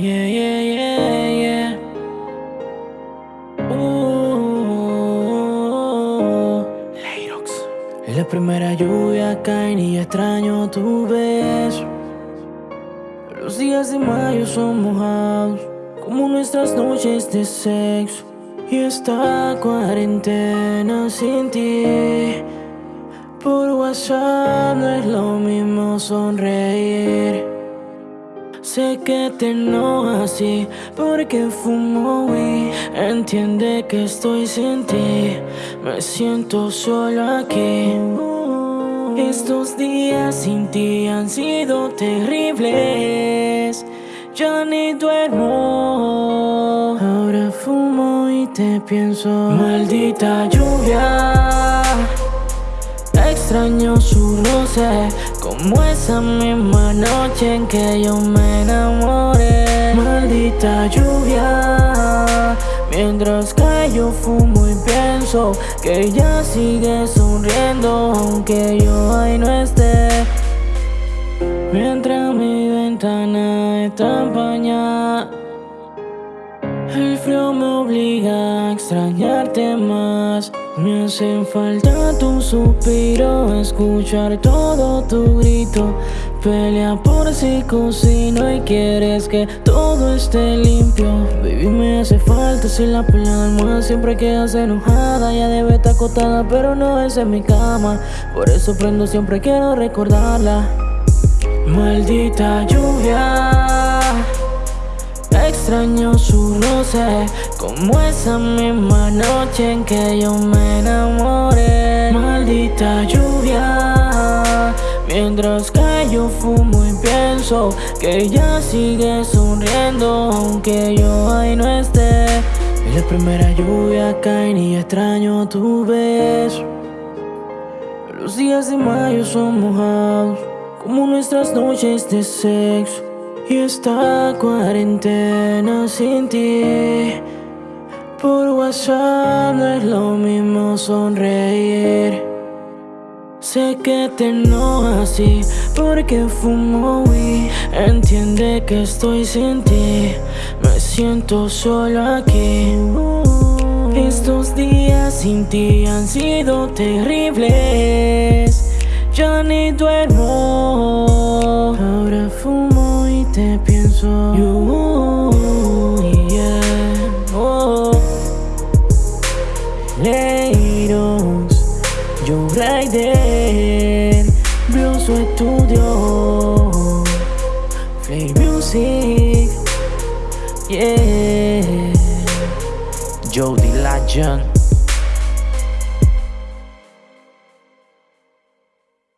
Yeah, yeah, yeah, yeah. Uh, Leirox. La primera lluvia cae y extraño tu beso. Los días de mayo son mojados, como nuestras noches de sexo. Y esta cuarentena sin ti. Por WhatsApp no es lo mismo sonreír. Sé que te enojas así porque fumo y entiende que estoy sin ti. Me siento solo aquí. Estos días sin ti han sido terribles. Ya ni duermo. Ahora fumo y te pienso. Maldita lluvia. Extraño su roce Como esa misma noche en que yo me enamoré. Maldita lluvia Mientras que yo fumo y pienso Que ella sigue sonriendo Aunque yo ahí no esté. Mientras mi ventana está empañada el frío me obliga a extrañarte más Me hacen falta tu suspiro Escuchar todo tu grito. Pelea por si cocino y quieres que todo esté limpio. Baby me hace falta si la almohada siempre quedas enojada Ya debe estar acotada pero no es en mi cama. Por eso prendo siempre quiero recordarla. Maldita lluvia Extraño su roce Como esa misma noche en que yo me enamoré. Maldita lluvia Mientras que yo fumo y pienso Que ella sigue sonriendo Aunque yo ahí no esté. Y la primera lluvia cae y extraño tu beso Los días de mayo son mojados Como nuestras noches de sexo y esta cuarentena sin ti Por WhatsApp no es lo mismo sonreír. Sé que te enojas así porque fumo y entiende que estoy sin ti Me siento solo aquí. Estos días sin ti han sido terribles Ya ni duermo. Ahora fumo te pienso. You, yeah, oh. Leiros, Joe Rider Blues Studio Play Music Yeah. Jody Legend